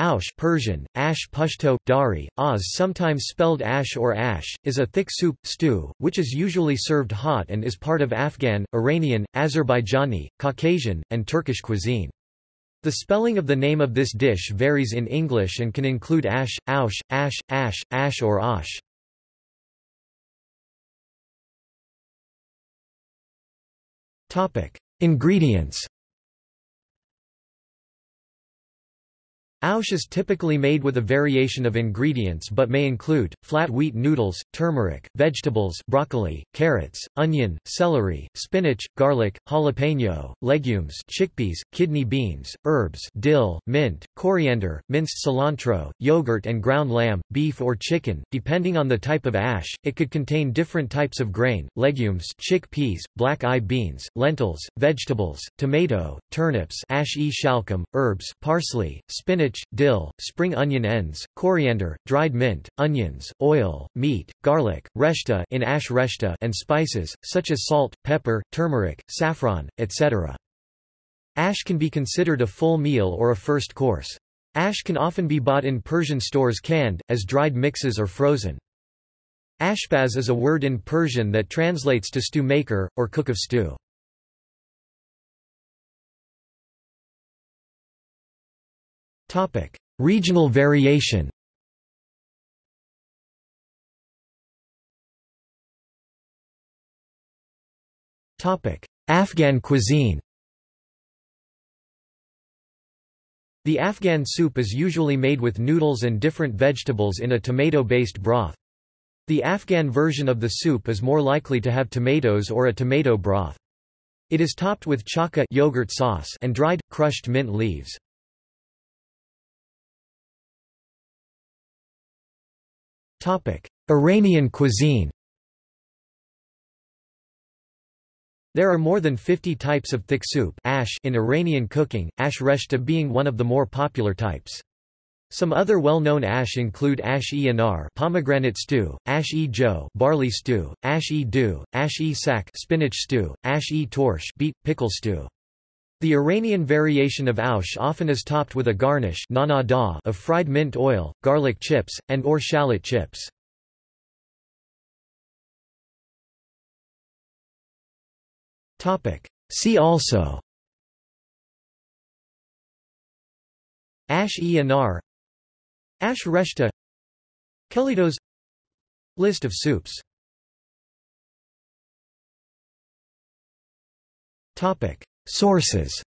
Aush Persian, ash Pashto, dari, oz sometimes spelled ash or ash, is a thick soup, stew, which is usually served hot and is part of Afghan, Iranian, Azerbaijani, Caucasian, and Turkish cuisine. The spelling of the name of this dish varies in English and can include ash, aush, ash, ash, ash or osh. Ingredients Aush is typically made with a variation of ingredients but may include, flat wheat noodles, turmeric, vegetables broccoli, carrots, onion, celery, spinach, garlic, jalapeno, legumes chickpeas, kidney beans, herbs dill, mint, coriander, minced cilantro, yogurt and ground lamb, beef or chicken, depending on the type of ash, it could contain different types of grain, legumes chickpeas, black-eye beans, lentils, vegetables, tomato, turnips ash-e-shalgham, herbs parsley, spinach spinach, dill, spring onion ends, coriander, dried mint, onions, oil, meat, garlic, reshta in ash reshta and spices, such as salt, pepper, turmeric, saffron, etc. Ash can be considered a full meal or a first course. Ash can often be bought in Persian stores canned, as dried mixes or frozen. Ashbaz is a word in Persian that translates to stew maker, or cook of stew. Topic: Regional variation. Topic: Afghan cuisine. The Afghan soup is usually made with noodles and different vegetables in a tomato-based broth. The Afghan version of the soup is more likely to have tomatoes or a tomato broth. It is topped with chaka yogurt sauce and dried, crushed mint leaves. Iranian cuisine There are more than 50 types of thick soup ash in Iranian cooking, ash reshta being one of the more popular types. Some other well-known ash include ash-e-anar pomegranate stew, ash-e-jo barley stew, ash-e-du, ash-e-sak spinach stew, ash-e-torsh beet pickle stew. The Iranian variation of aush often is topped with a garnish of fried mint oil, garlic chips, and or shallot chips. See also Ash-e-anar Ash reshta Kelitos List of soups Sources